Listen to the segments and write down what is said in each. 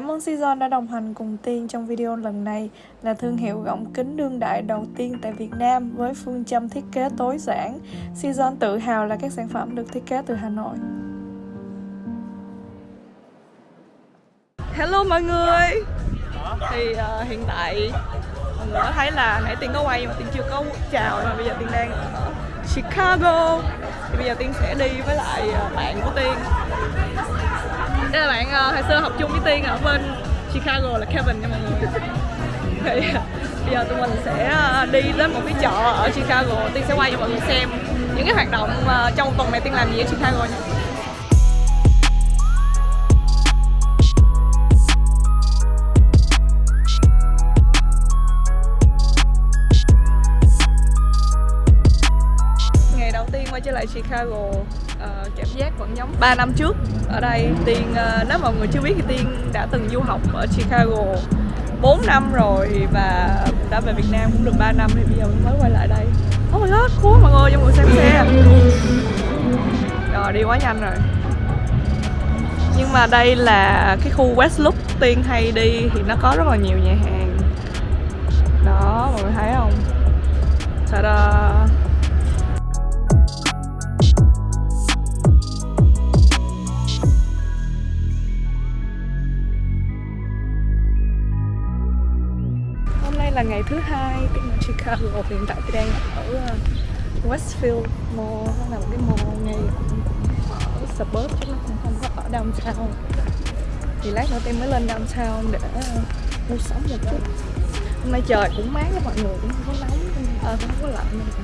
Cảm ơn Season đã đồng hành cùng Tiên trong video lần này là thương hiệu gọng kính đương đại đầu tiên tại Việt Nam với phương châm thiết kế tối giản. Season tự hào là các sản phẩm được thiết kế từ Hà Nội. Hello mọi người Thì uh, hiện tại mọi người có thấy là nãy Tiên có quay mà Tiên chưa có chào mà bây giờ Tiên đang ở Chicago Thì bây giờ Tiên sẽ đi với lại ờ, bạn của Tiên đây là bạn uh, hồi xưa học chung với Tiên ở bên Chicago là Kevin nha mọi người. Thì ờ, bây giờ tụi mình sẽ ờ, đi đến một cái chợ ở Chicago. Tiên sẽ quay cho mọi người xem những cái hoạt động uh, trong tuần này Tiên làm gì ở Chicago nha. Ngày đầu tiên quay trở lại Chicago uh, cảm giác vẫn giống 3 năm trước ở đây. Tiên uh, nếu mọi người chưa biết thì Tiên đã từng du học ở Chicago 4 năm rồi và đã về Việt Nam cũng được 3 năm thì bây giờ mới quay lại đây. Oh my god, cool mọi người cho mọi người xem xe. Rồi đi quá nhanh rồi. Nhưng mà đây là cái khu West Loop. Tiên hay đi thì nó có rất là nhiều nhà hàng. Đó, mọi người thấy không? Ta-da! Là ngày thứ hai Tiên ở Chicago Hiện tại tôi đang ở uh, Westfield Mall Nó là một cái mall ngay ở suburb chứ nó cũng không có ở downtown. Thì lát nữa Tiên mới lên downtown để uh, mua sắm một chút. Hôm nay trời cũng mát đó mọi người Cũng không có nóng Ờ không có lạnh nữa.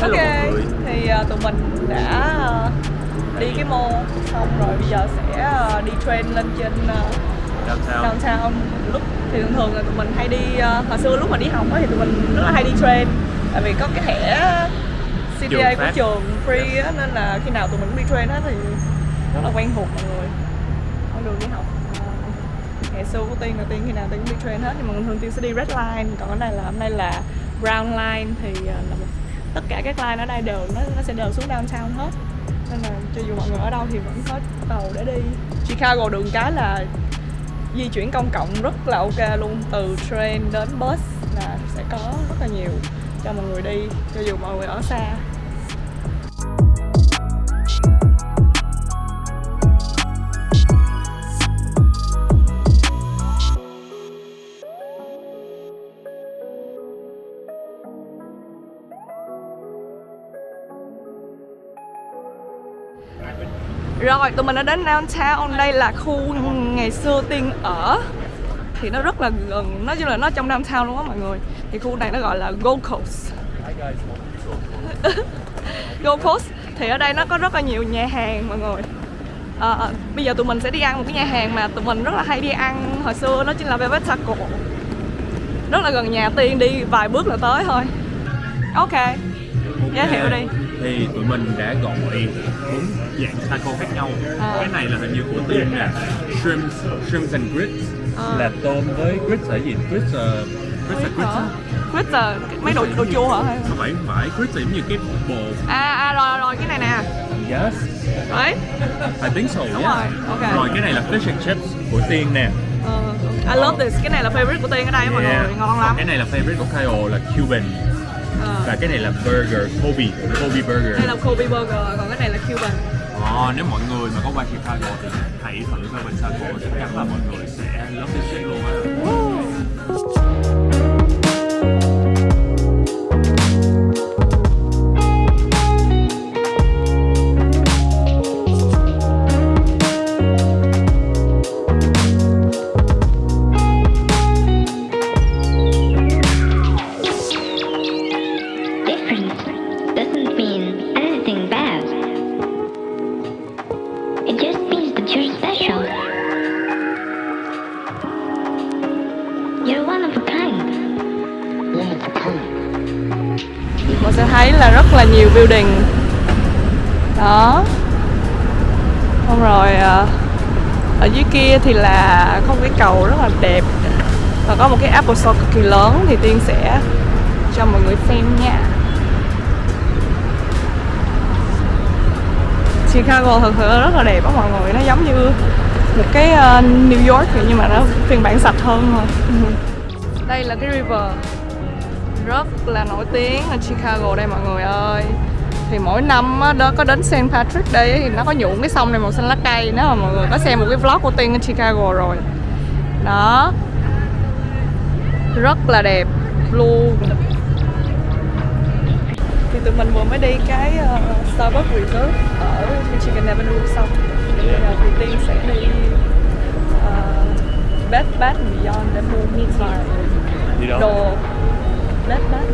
Ok, thì uh, tụi mình đã uh, đi cái mall xong rồi bây giờ sẽ uh, đi train lên trên uh, downtown. Downtown. Lúc thì thường thường là tụi mình hay đi uh, hồi xưa lúc mà đi học thì tụi mình rất là hay đi train. Tại vì có cái thẻ CDA Trường của trường free á nên là khi nào tụi mình cũng đi train hết thì rất là quen thuộc mọi người. Con đường đi học Ờ, ngày xưa của tiên là tiên khi nào tiên cũng đi train hết nhưng mà thường tiên sẽ đi red line. Còn cái này là hôm nay là brown line thì uh, là một, tất cả các line ở đây đều nó nó sẽ đều xuống downtown hết. Nên là cho dù mọi người ở đâu thì vẫn có tàu để đi. Chicago đường cái là di chuyển công cộng rất là ok luôn, từ train đến bus là sẽ có rất là nhiều cho mọi người đi, cho dù mọi người ở xa. Rồi, tụi mình đã đến downtown. Đây là khu ngày xưa Tiên ở. Thì nó rất là gần Nói chung là nó trong downtown luôn á mọi người. Thì khu này nó gọi là Gold Coast. Gold Coast. Thì ở đây nó có rất là nhiều nhà hàng mọi người. À, Bây giờ tụi mình sẽ đi ăn một cái nhà hàng mà tụi mình rất là hay đi ăn Hồi xưa nó chính là Velvet Taco. Rất là gần nhà Tiên đi vài bước là tới thôi. Ok. Giới thiệu đi. Thì tụi mình đã gọi bốn dạng taco khác nhau. À. cái này là hình như của tiên nè. Shrimp shrimp and grits. À. là tôm với grits là gì? Grits grits là grits á. Glitter, mấy đồ đồ chua hả? Không phải không phải. Grits là giống như cái bột À, à rồi rồi cái này nè. Yes. Đấy. I think so Đúng yeah. rồi, ok. rồi cái này là fish and chips của tiên nè. Ờ, I love this, cái này là favorite của Tiên ở đây á mọi Yeah. người, ngon lắm. Cái này là favorite của Kyle là Cuban Ờ, và cái này là burger Kobe Kobe burger. Đây là Kobe Burger, còn cái này là Cuban. Ờ, nếu mọi người mà có qua Chicago thì hãy thử Urban Taco chắc chắn là mọi người sẽ love this shit luôn á sẽ thấy là rất là nhiều building. Đó. Xong rồi ờ, Ở dưới kia thì là có một cái cầu rất là đẹp. Và có một cái Apple Store cực kỳ lớn Thì Tiên sẽ cho mọi người xem nha. Chicago thật sự rất là đẹp á mọi người, Nó giống như một cái ờ, New York vậy nhưng mà nó phiên bản sạch hơn thôi. Đây là cái river rất là nổi tiếng ở Chicago đây mọi người ơi. Thì mỗi năm á, đó có đến St. Patrick Day thì nó có nhuộm cái sông này màu xanh lá cây nếu mà mọi người có xem một cái vlog của Tiên ở Chicago rồi. Đó. Rất là đẹp luôn. Thì tụi mình vừa mới đi cái uh, Starbucks Reserve ở Michigan Avenue xong. Bây giờ thì Tiên sẽ đi uh, Bed Bath Beyond để mua đâu? đồ Bath Beyond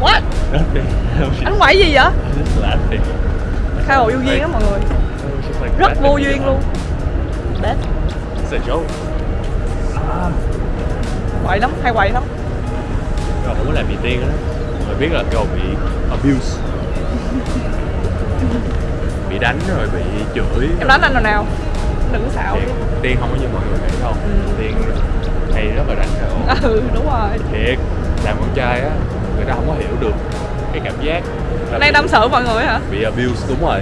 What? Anh quậy gì vậy? Khai hộ vô duyên á mọi người Rất vô duyên luôn Bed It's a joke. À, Quậy lắm, hay quậy lắm rồi không có làm gì tiên đó. Rồi biết là cái bị abuse. bị đánh rồi bị chửi. Em đánh anh rồi nào Đừng có xạo Tiên, không có như mọi người nghĩ đâu. Tiên hay rất là đánh rồi. Ừ đúng rồi. Thiệt, làm con trai á, người ta không có hiểu được cái cảm giác là Nay bị- tâm sự mọi người hả? bị abuse đúng rồi.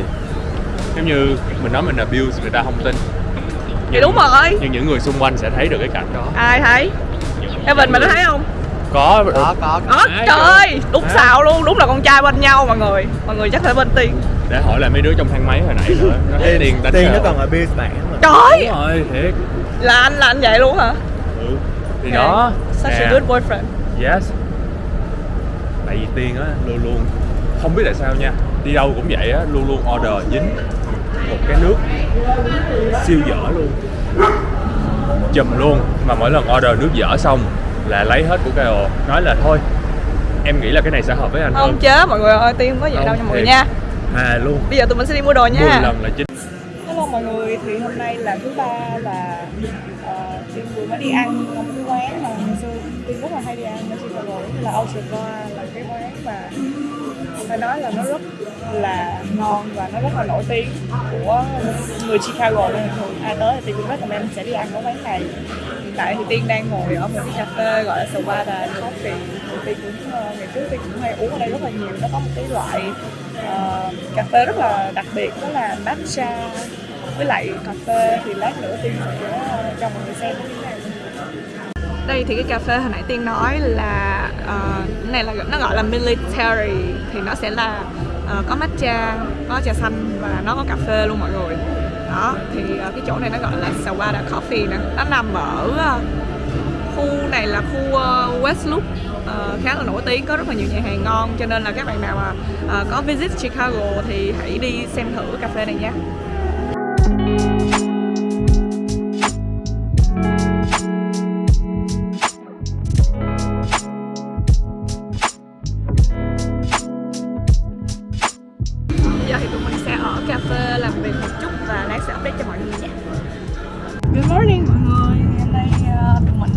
Giống như mình nói mình abuse người ta không tin. Vậy đúng rồi. nhưng những người xung quanh sẽ thấy được cái cảnh đó. Ai thấy? Evan mày có thấy không? có có có Ai trời ơi, đúng À. xạo luôn, đúng là con trai bên nhau mọi người. Mọi người chắc phải bên Tiên. Để hỏi là mấy đứa trong thang máy hồi nãy nữa. Nó thấy tiền đánh tiền nó còn ở bản mà. Trời, đúng rồi thiệt. Là anh, là anh vậy luôn hả? Ừ. thì Ok. đó. Such nè, a good boyfriend. Yes. Tại vì tiên á luôn luôn không biết tại sao nha đi đâu cũng vậy á luôn luôn order dính một cái nước siêu dở luôn. Chùm luôn mà mỗi lần order nước dở xong là lấy hết của KO nói là thôi em nghĩ là cái này sẽ hợp với anh Không hơn. chế mọi người ơi, Tiên không có vậy Không, đâu nha mọi người nha. À luôn. Bây giờ tụi mình sẽ đi mua đồ 10 nha lần là chính Hello mọi người, thì hôm nay là thứ ba và uh, Tiên vừa mới đi ăn một cái quán mà hồi xưa Tiên rất là hay đi ăn ở Chicago như là Ocean Bar là cái quán mà phải nói là nó rất là ngon và nó rất là nổi tiếng của người Chicago nên thường ai tới thì cũng rất là recommend sẽ đi ăn ở quán này. Hiện tại thì Tiên đang ngồi ở một cái cà phê gọi là Sawada Coffee. Thì Tiên cũng ờ, ngày trước Tiên cũng hay uống ở đây rất là nhiều. Nó có một cái loại uh, cà phê rất là đặc biệt đó là matcha với lại cà phê thì lát nữa Tiên sẽ ờ, cho mọi người xem. Đây thì cái cà phê hồi nãy tiên nói là uh, này là nó gọi là military thì nó sẽ là uh, có matcha có trà xanh và nó có cà phê luôn mọi người. Đó thì uh, cái chỗ này nó gọi là Sawada Coffee nè. Nó nằm ở uh, khu này là khu uh, West Loop khá là nổi tiếng có rất là nhiều nhà hàng ngon. Cho nên là các bạn nào mà uh, có visit Chicago thì hãy đi xem thử cà phê này nha. Good morning mọi người. Hôm nay uh, tụi mình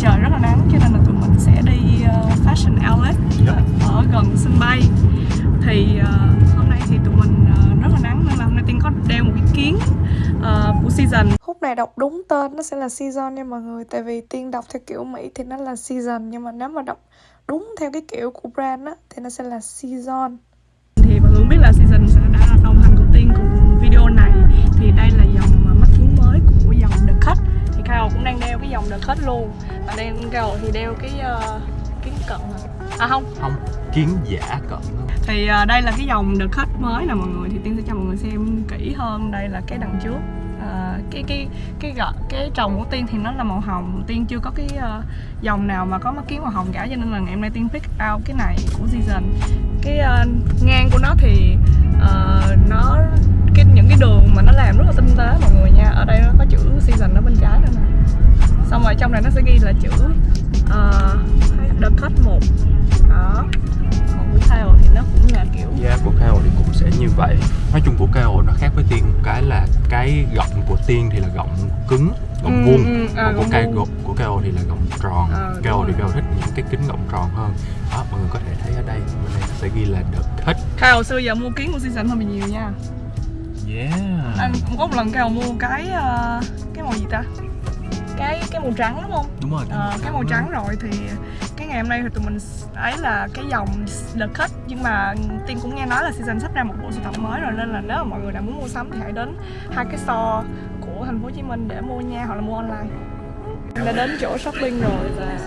trời rất là nắng cho nên là tụi mình sẽ đi uh, Fashion Outlet ở gần sân bay. Thì uh, hôm nay thì tụi mình uh, rất là nắng nên là hôm nay Tiên có đeo một cái kiến uh, của season. Khúc này đọc đúng tên nó sẽ là season nha mọi người Tại vì Tiên đọc theo kiểu Mỹ thì nó là season Nhưng mà nếu mà đọc đúng theo cái kiểu của brand á Thì nó sẽ là season Kyle cũng đang đeo cái dòng The Cut luôn. Và đang Kyle thì đeo cái uh, kiến cận à không. Không kiến giả cận thì ờ, đây là cái dòng The Cut mới nè mọi người thì tiên sẽ cho mọi người xem kỹ hơn. Đây là cái đằng trước. Ờ, cái cái cái gọ cái trồng của tiên thì nó là màu hồng. Tiên chưa có cái ờ, dòng nào mà có mắt kiến màu hồng cả cho nên là ngày hôm nay tiên pick out cái này của season. Cái ờ, ngang của nó thì ờ, nó cái những cái đường mà nó làm rất là tinh tế mọi người nha. Ở đây nó có chữ season ở bên trái nữa nè. Xong rồi trong này nó sẽ ghi là chữ ờ, the cut một. Đó. Còn của Kyle thì nó cũng là kiểu da của KO thì cũng sẽ như vậy. Nói chung của KO nó khác với tiên. Cái là cái gọng của tiên thì là gọng cứng gọng Ừ, vuông. ừ, à, còn của cây của KO thì là gọng tròn. Đúng KO thì. KO thích những cái kính gọng tròn hơn. Đó mọi người có thể thấy ở đây bên đây sẽ ghi là the cut. Kyle xưa giờ mua kiến của season hơi bị nhiều nha yeah. Anh cũng có một lần Kyle mua cái ờ, cái màu gì ta? Cái cái màu trắng đúng không? Đúng rồi Ờ, cái màu trắng rồi thì cái ngày hôm nay thì tụi mình ấy là cái dòng The Cut. Nhưng mà tiên cũng nghe nói là season sắp ra một bộ sưu tập mới rồi nên là nếu mà mọi người nào muốn mua sắm thì hãy đến hai cái store của thành phố Hồ Chí Minh để mua nha hoặc là mua online. Em đã đến chỗ shopping rồi và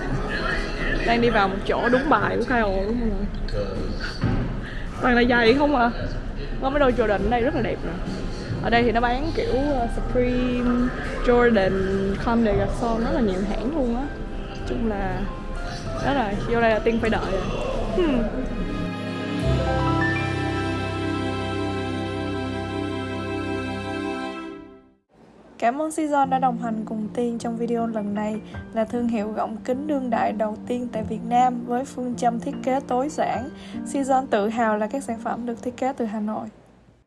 đang đi vào một chỗ đúng bài của Kyle đúng không mọi người toàn là giày không à có mấy đôi Jordan ở đây rất là đẹp nè. Ở đây thì nó bán kiểu ờ, Supreme, Jordan, Comme des Garçons rất là nhiều hãng luôn á. Chung là đó là vô đây là tiên phải đợi rồi. Hmm. Cảm ơn Season đã đồng hành cùng Tiên trong video lần này là thương hiệu gọng kính đương đại đầu tiên tại Việt Nam với phương châm thiết kế tối giản. Season tự hào là các sản phẩm được thiết kế từ Hà Nội.